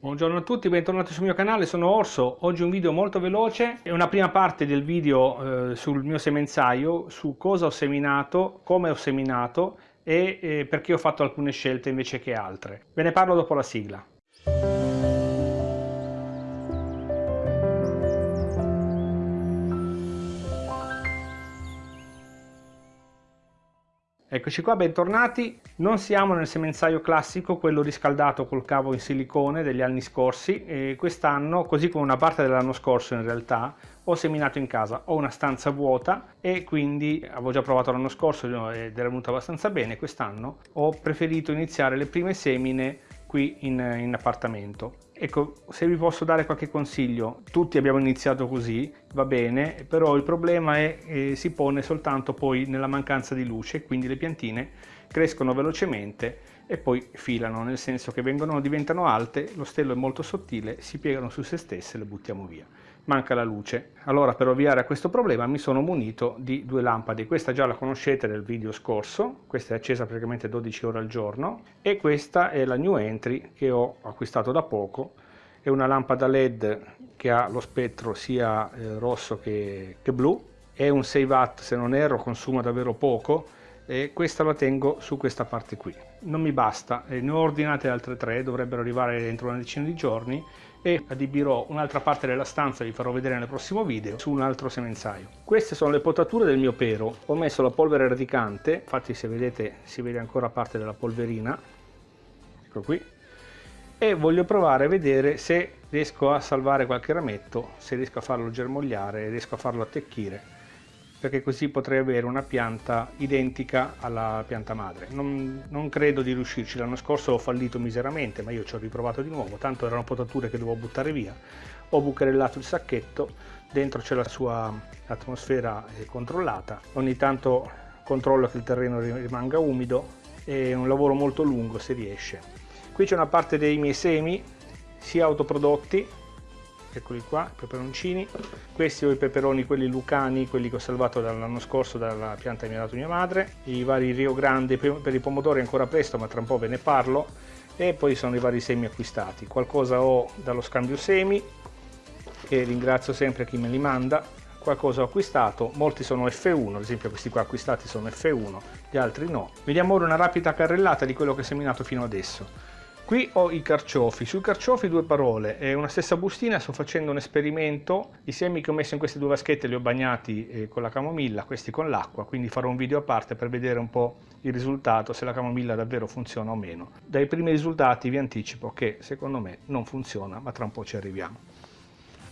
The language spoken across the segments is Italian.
Buongiorno a tutti, bentornati sul mio canale, sono Orso. Oggi un video molto veloce, è una prima parte del video eh, sul mio semenzaio, su cosa ho seminato, come ho seminato e eh, perché ho fatto alcune scelte invece che altre. Ve ne parlo dopo la sigla. Eccoci qua, bentornati. Non siamo nel semenzaio classico, quello riscaldato col cavo in silicone degli anni scorsi quest'anno, così come una parte dell'anno scorso in realtà, ho seminato in casa. Ho una stanza vuota e quindi avevo già provato l'anno scorso ed era venuto abbastanza bene. Quest'anno ho preferito iniziare le prime semine qui in, in appartamento. Ecco, se vi posso dare qualche consiglio, tutti abbiamo iniziato così, va bene, però il problema è, eh, si pone soltanto poi nella mancanza di luce, quindi le piantine crescono velocemente e poi filano, nel senso che vengono, diventano alte, lo stelo è molto sottile, si piegano su se stesse e le buttiamo via. Manca la luce. Allora per ovviare a questo problema mi sono munito di due lampade. Questa già la conoscete nel video scorso, questa è accesa praticamente 12 ore al giorno e questa è la new entry che ho acquistato da poco. È una lampada led che ha lo spettro sia eh, rosso che, che blu, è un 6 watt se non erro, consuma davvero poco e questa la tengo su questa parte qui. Non mi basta ne ho ordinate altre tre dovrebbero arrivare dentro una decina di giorni e adibirò un'altra parte della stanza vi farò vedere nel prossimo video su un altro semenzaio. Queste sono le potature del mio pero. Ho messo la polvere radicante infatti se vedete si vede ancora parte della polverina. Ecco qui. E voglio provare a vedere se riesco a salvare qualche rametto se riesco a farlo germogliare riesco a farlo attecchire perché così potrei avere una pianta identica alla pianta madre. Non, non credo di riuscirci, l'anno scorso ho fallito miseramente, ma io ci ho riprovato di nuovo, tanto erano potature che dovevo buttare via. Ho bucherellato il sacchetto, dentro c'è la sua atmosfera controllata, ogni tanto controllo che il terreno rimanga umido, è un lavoro molto lungo se riesce. Qui c'è una parte dei miei semi, sia autoprodotti eccoli qua, i peperoncini. Questi ho i peperoni, quelli lucani, quelli che ho salvato dall'anno scorso dalla pianta che mi ha dato mia madre. I vari Rio Grande, per i pomodori ancora presto, ma tra un po' ve ne parlo. E poi sono i vari semi acquistati. Qualcosa ho dallo scambio semi, che ringrazio sempre chi me li manda. Qualcosa ho acquistato, molti sono F1, ad esempio questi qua acquistati sono F1, gli altri no. Vediamo ora una rapida carrellata di quello che ho seminato fino adesso. Qui ho i carciofi, sui carciofi due parole, è una stessa bustina, sto facendo un esperimento, i semi che ho messo in queste due vaschette li ho bagnati eh, con la camomilla, questi con l'acqua, quindi farò un video a parte per vedere un po' il risultato, se la camomilla davvero funziona o meno. Dai primi risultati vi anticipo che secondo me non funziona, ma tra un po' ci arriviamo.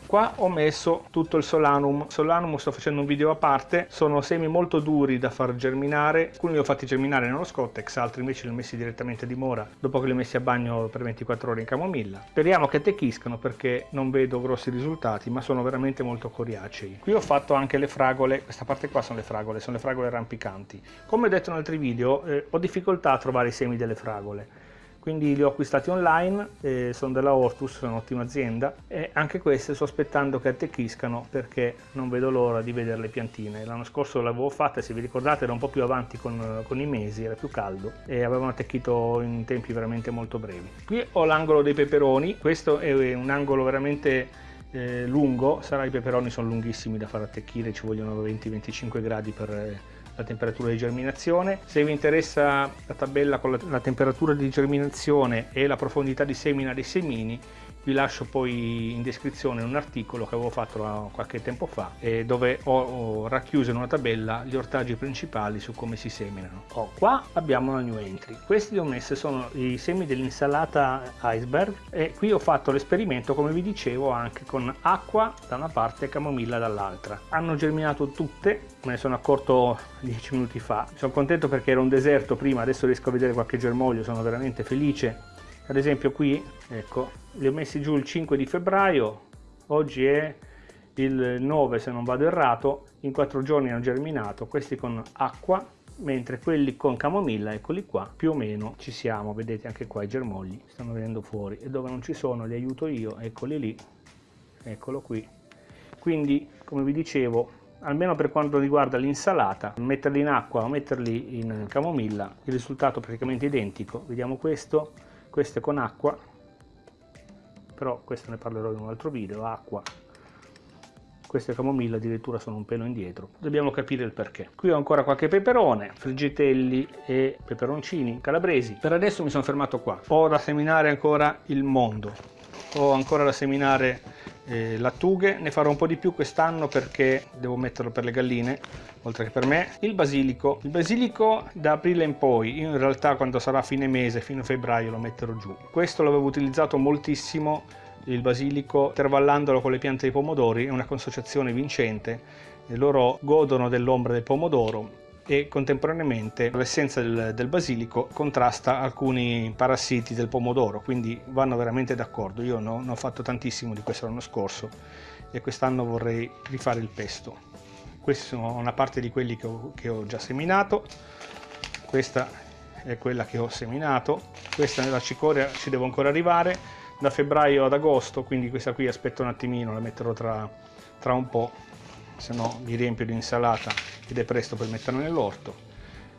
Qua ho messo tutto il solanum, solanum sto facendo un video a parte, sono semi molto duri da far germinare, alcuni li ho fatti germinare nello Scottex, altri invece li ho messi direttamente a dimora dopo che li ho messi a bagno per 24 ore in camomilla. Speriamo che attecchiscano perché non vedo grossi risultati ma sono veramente molto coriacei. Qui ho fatto anche le fragole, questa parte qua sono le fragole, sono le fragole rampicanti. Come ho detto in altri video eh, ho difficoltà a trovare i semi delle fragole quindi li ho acquistati online, eh, sono della Ortus, sono un'ottima azienda e anche queste sto aspettando che attecchiscano perché non vedo l'ora di vedere le piantine. L'anno scorso l'avevo fatta, se vi ricordate era un po' più avanti con, con i mesi, era più caldo e avevano attecchito in tempi veramente molto brevi. Qui ho l'angolo dei peperoni, questo è un angolo veramente eh, lungo, sarà i peperoni sono lunghissimi da far attecchire, ci vogliono 20-25 gradi per eh, la temperatura di germinazione. Se vi interessa la tabella con la, la temperatura di germinazione e la profondità di semina dei semini, vi lascio poi in descrizione un articolo che avevo fatto qualche tempo fa dove ho, racchiuso in una tabella gli ortaggi principali su come si seminano. Oh, qua abbiamo una new entry. Questi li ho messi sono i semi dell'insalata iceberg e qui ho fatto l'esperimento come vi dicevo anche con acqua da una parte e camomilla dall'altra. Hanno germinato tutte, me ne sono accorto 10 minuti fa. Sono contento perché era un deserto prima, adesso riesco a vedere qualche germoglio, sono veramente felice ad esempio qui ecco li ho messi giù il 5 di febbraio oggi è il 9 se non vado errato in quattro giorni hanno germinato questi con acqua mentre quelli con camomilla eccoli qua più o meno ci siamo vedete anche qua i germogli stanno venendo fuori e dove non ci sono li aiuto io eccoli lì eccolo qui. Quindi come vi dicevo almeno per quanto riguarda l'insalata metterli in acqua o metterli in camomilla il risultato è praticamente identico. Vediamo questo queste con acqua però questo ne parlerò in un altro video, acqua, queste camomille addirittura sono un pelo indietro. Dobbiamo capire il perché. Qui ho ancora qualche peperone friggitelli e peperoncini calabresi. Per adesso mi sono fermato qua. Ho da seminare ancora il mondo. Ho ancora da seminare eh, lattughe ne farò un po' di più quest'anno perché devo metterlo per le galline oltre che per me. Il basilico. Il basilico da aprile in poi. Io in realtà quando sarà fine mese fino a febbraio lo metterò giù. Questo l'avevo utilizzato moltissimo il basilico intervallandolo con le piante di pomodori. È una consociazione vincente e loro godono dell'ombra del pomodoro e contemporaneamente l'essenza del, del, basilico contrasta alcuni parassiti del pomodoro quindi vanno veramente d'accordo. Io no, ne ho fatto tantissimo di questo l'anno scorso e quest'anno vorrei rifare il pesto. Questi sono una parte di quelli che ho, che ho già seminato. Questa è quella che ho seminato. Questa nella cicoria ci devo ancora arrivare. Da febbraio ad agosto quindi questa qui aspetto un attimino la metterò tra, tra un po se no mi riempio di insalata ed è presto per metterla nell'orto.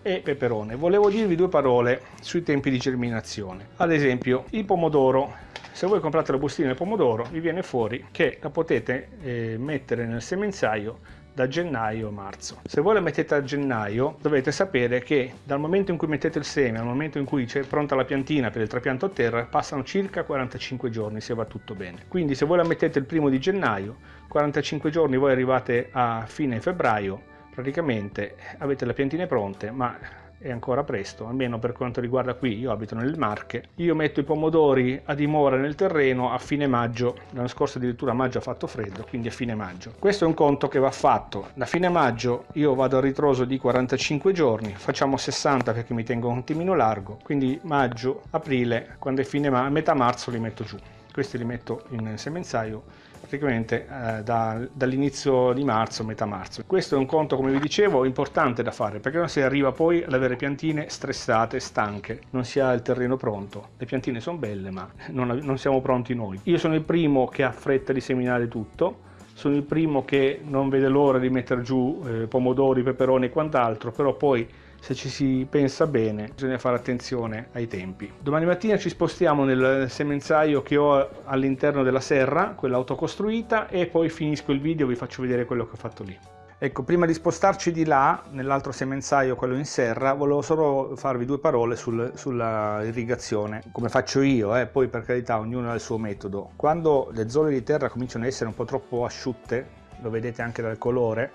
E peperone. Volevo dirvi due parole sui tempi di germinazione. Ad esempio il pomodoro. Se voi comprate la bustina del pomodoro vi viene fuori che la potete eh, mettere nel semenzaio da gennaio a marzo. Se voi la mettete a gennaio dovete sapere che dal momento in cui mettete il seme al momento in cui c'è pronta la piantina per il trapianto a terra passano circa 45 giorni se va tutto bene. Quindi se voi la mettete il primo di gennaio, 45 giorni voi arrivate a fine febbraio, praticamente avete le piantine pronte ma è ancora presto, almeno per quanto riguarda qui, io abito nelle Marche, io metto i pomodori a dimora nel terreno a fine maggio, l'anno scorso addirittura maggio ha fatto freddo, quindi a fine maggio. Questo è un conto che va fatto, da fine maggio io vado a ritroso di 45 giorni, facciamo 60 perché mi tengo un attimino largo, quindi maggio, aprile, quando è fine ma metà marzo li metto giù. Questi li metto in semenzaio praticamente eh, da, dall'inizio di marzo, metà marzo. Questo è un conto, come vi dicevo, importante da fare perché non si arriva poi ad avere piantine stressate, stanche, non si ha il terreno pronto. Le piantine sono belle ma non, non siamo pronti noi. Io sono il primo che ha fretta di seminare tutto, sono il primo che non vede l'ora di mettere giù eh, pomodori, peperoni e quant'altro, però poi se ci si pensa bene bisogna fare attenzione ai tempi. Domani mattina ci spostiamo nel semenzaio che ho all'interno della serra, quella autocostruita, e poi finisco il video e vi faccio vedere quello che ho fatto lì. Ecco, prima di spostarci di là, nell'altro semenzaio, quello in serra, volevo solo farvi due parole sul, sulla irrigazione, come faccio io, eh? poi per carità ognuno ha il suo metodo. Quando le zone di terra cominciano ad essere un po' troppo asciutte, lo vedete anche dal colore,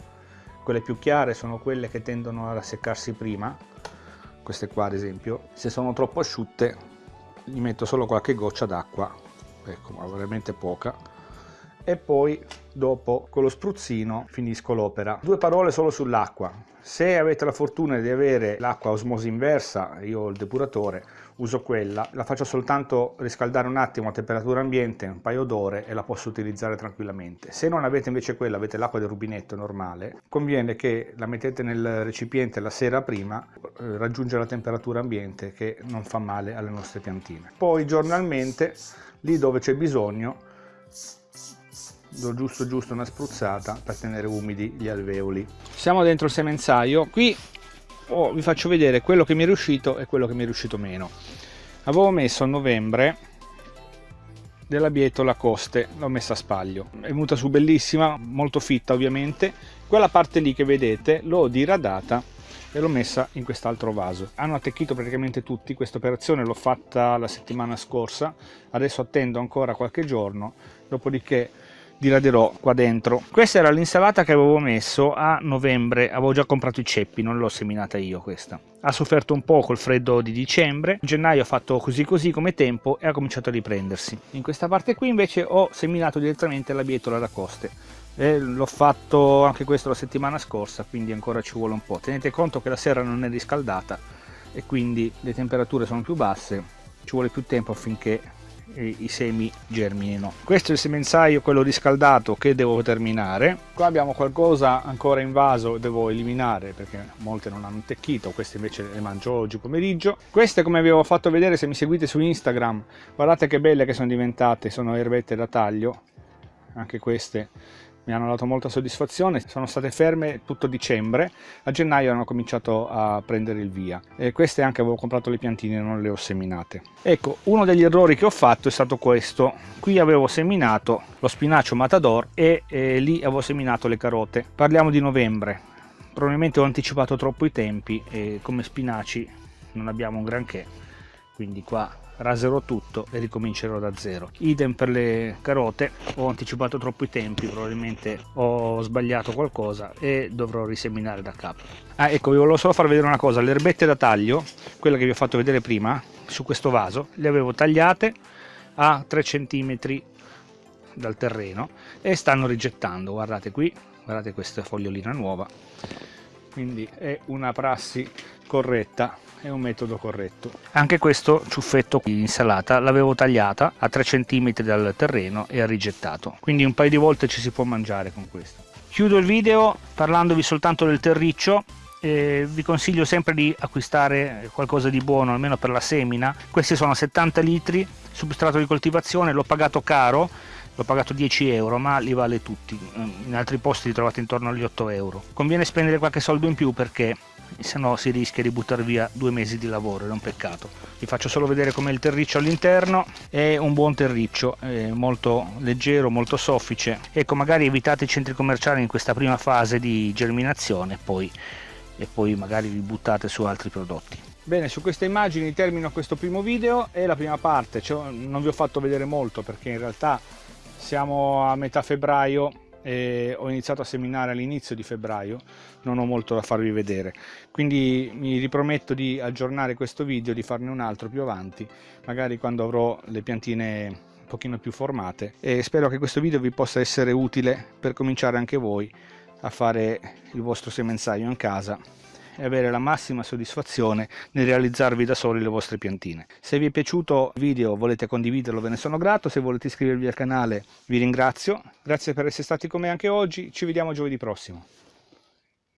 quelle più chiare sono quelle che tendono a rasseccarsi prima queste qua ad esempio. Se sono troppo asciutte gli metto solo qualche goccia d'acqua. Ecco ma veramente poca e poi dopo con lo spruzzino finisco l'opera due parole solo sull'acqua se avete la fortuna di avere l'acqua osmosi inversa io ho il depuratore uso quella, la faccio soltanto riscaldare un attimo a temperatura ambiente, un paio d'ore e la posso utilizzare tranquillamente. Se non avete invece quella, avete l'acqua del rubinetto normale, conviene che la mettete nel recipiente la sera prima, eh, raggiunge la temperatura ambiente che non fa male alle nostre piantine. Poi giornalmente, lì dove c'è bisogno, do giusto giusto una spruzzata per tenere umidi gli alveoli. Siamo dentro il semenzaio, qui oh, vi faccio vedere quello che mi è riuscito e quello che mi è riuscito meno. Avevo messo a novembre della bietola coste l'ho messa a spaglio. È venuta su bellissima molto fitta ovviamente. Quella parte lì che vedete l'ho diradata e l'ho messa in quest'altro vaso. Hanno attecchito praticamente tutti. Questa operazione l'ho fatta la settimana scorsa. Adesso attendo ancora qualche giorno. Dopodiché diraderò qua dentro. Questa era l'insalata che avevo messo a novembre. Avevo già comprato i ceppi non l'ho seminata io questa. Ha sofferto un po' col freddo di dicembre. In gennaio ha fatto così così come tempo e ha cominciato a riprendersi. In questa parte qui invece ho seminato direttamente la bietola da coste. L'ho fatto anche questo la settimana scorsa quindi ancora ci vuole un po' tenete conto che la serra non è riscaldata e quindi le temperature sono più basse. Ci vuole più tempo affinché i semi germinino questo è il semenzaio quello riscaldato che devo terminare. Qua abbiamo qualcosa ancora in vaso devo eliminare perché molte non hanno attecchito queste invece le mangio oggi pomeriggio. Queste come vi avevo fatto vedere se mi seguite su instagram guardate che belle che sono diventate sono erbette da taglio anche queste mi hanno dato molta soddisfazione, sono state ferme tutto dicembre, a gennaio hanno cominciato a prendere il via. E queste anche avevo comprato le piantine non le ho seminate. Ecco, uno degli errori che ho fatto è stato questo, qui avevo seminato lo spinacio matador e, e lì avevo seminato le carote, parliamo di novembre, probabilmente ho anticipato troppo i tempi e come spinaci non abbiamo un granché, quindi qua raserò tutto e ricomincerò da zero. Idem per le carote ho anticipato troppo i tempi probabilmente ho sbagliato qualcosa e dovrò riseminare da capo. Ah ecco vi volevo solo far vedere una cosa. Le erbette da taglio quelle che vi ho fatto vedere prima su questo vaso le avevo tagliate a 3 cm dal terreno e stanno rigettando. Guardate qui guardate questa fogliolina nuova. Quindi è una prassi corretta è un metodo corretto. Anche questo ciuffetto di insalata l'avevo tagliata a 3 cm dal terreno e ha rigettato. Quindi un paio di volte ci si può mangiare con questo. Chiudo il video parlandovi soltanto del terriccio eh, vi consiglio sempre di acquistare qualcosa di buono almeno per la semina. Questi sono 70 litri substrato di coltivazione l'ho pagato caro l'ho pagato 10 euro ma li vale tutti in altri posti li trovate intorno agli 8 euro conviene spendere qualche soldo in più perché se no si rischia di buttare via due mesi di lavoro, è un peccato. Vi faccio solo vedere com'è il terriccio all'interno, è un buon terriccio, molto leggero, molto soffice. Ecco, magari evitate i centri commerciali in questa prima fase di germinazione poi, e poi magari vi buttate su altri prodotti. Bene, su queste immagini termino questo primo video e la prima parte, cioè, non vi ho fatto vedere molto perché in realtà siamo a metà febbraio e ho iniziato a seminare all'inizio di febbraio non ho molto da farvi vedere. Quindi mi riprometto di aggiornare questo video di farne un altro più avanti magari quando avrò le piantine un pochino più formate. E spero che questo video vi possa essere utile per cominciare anche voi a fare il vostro semenzaio in casa e avere la massima soddisfazione nel realizzarvi da soli le vostre piantine. Se vi è piaciuto il video volete condividerlo ve ne sono grato, se volete iscrivervi al canale vi ringrazio, grazie per essere stati con me anche oggi, ci vediamo giovedì prossimo.